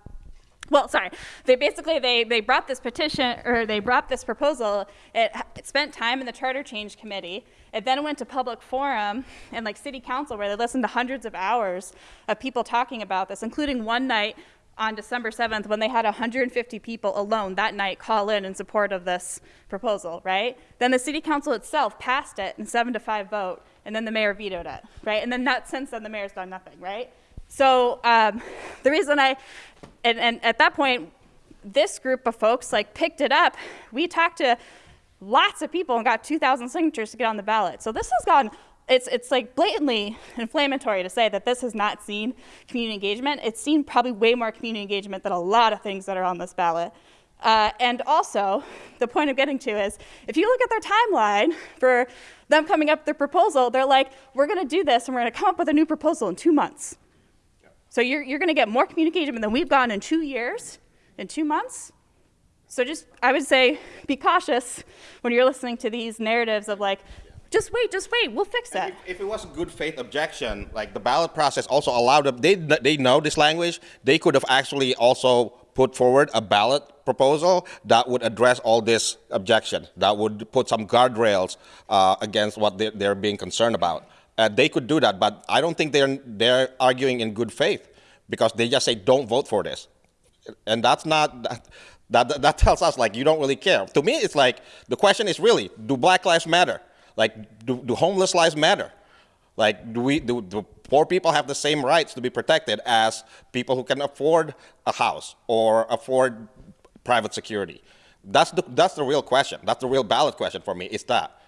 well, sorry. They basically they they brought this petition or they brought this proposal. It, it spent time in the charter change committee. It then went to public forum and like city council where they listened to hundreds of hours of people talking about this, including one night on December 7th when they had 150 people alone that night call in in support of this proposal, right? Then the city council itself passed it in 7 to 5 vote and then the mayor vetoed it, right? And then not since then the mayor's done nothing, right? So um, the reason I, and, and at that point, this group of folks like picked it up. We talked to lots of people and got 2,000 signatures to get on the ballot. So this has gone, it's, it's like blatantly inflammatory to say that this has not seen community engagement. It's seen probably way more community engagement than a lot of things that are on this ballot. Uh, and also, the point I'm getting to is if you look at their timeline for them coming up with their proposal, they're like, we're going to do this and we're to come up with a new proposal in two months. So you're, you're going to get more communication than we've gotten in two years, in two months. So just, I would say, be cautious when you're listening to these narratives of like, just wait, just wait, we'll fix it. If, if it was a good faith objection, like the ballot process also allowed them, they, they know this language, they could have actually also put forward a ballot proposal that would address all this objection, that would put some guardrails uh, against what they're, they're being concerned about. Uh, they could do that, but I don't think they're, they're arguing in good faith because they just say, don't vote for this. And that's not, that, that, that tells us like you don't really care. To me, it's like, the question is really, do black lives matter? Like, do, do homeless lives matter? Like, do we, do, do poor people have the same rights to be protected as people who can afford a house or afford private security? That's the, that's the real question. That's the real ballot question for me, is that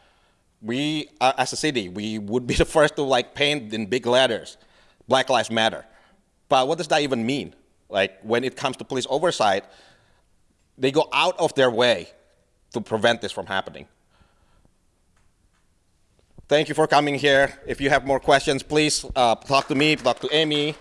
we, uh, as a city, we would be the first to like paint in big letters, Black Lives Matter. But what does that even mean? Like when it comes to police oversight, they go out of their way to prevent this from happening. Thank you for coming here. If you have more questions, please uh, talk to me, talk to Amy.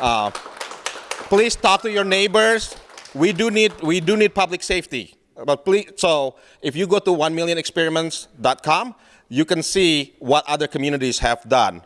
Uh, please talk to your neighbors. We do need, we do need public safety. But please, so if you go to 1millionexperiments.com, you can see what other communities have done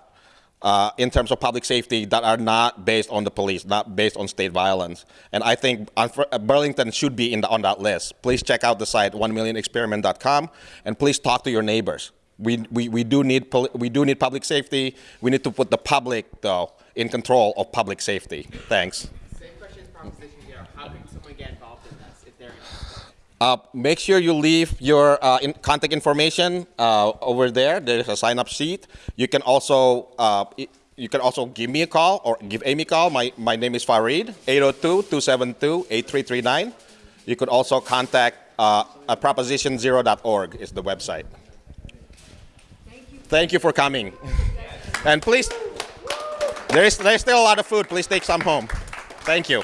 uh, in terms of public safety that are not based on the police, not based on state violence. And I think uh, Burlington should be the, on that list. Please check out the site 1millionexperiment.com and please talk to your neighbors. We, we, we, do need we do need public safety. We need to put the public, though, in control of public safety. Thanks. Same question as proposition zero. How can someone get involved in this if they're interested? Uh, make sure you leave your uh, in contact information uh, over there. There's a sign-up sheet. You can also uh, you can also give me a call or give Amy a call. My my name is Farid. 802-272-8339. You could also contact uh, propositionzero.org is the website. Thank you for coming. And please, there's, there's still a lot of food. Please take some home. Thank you.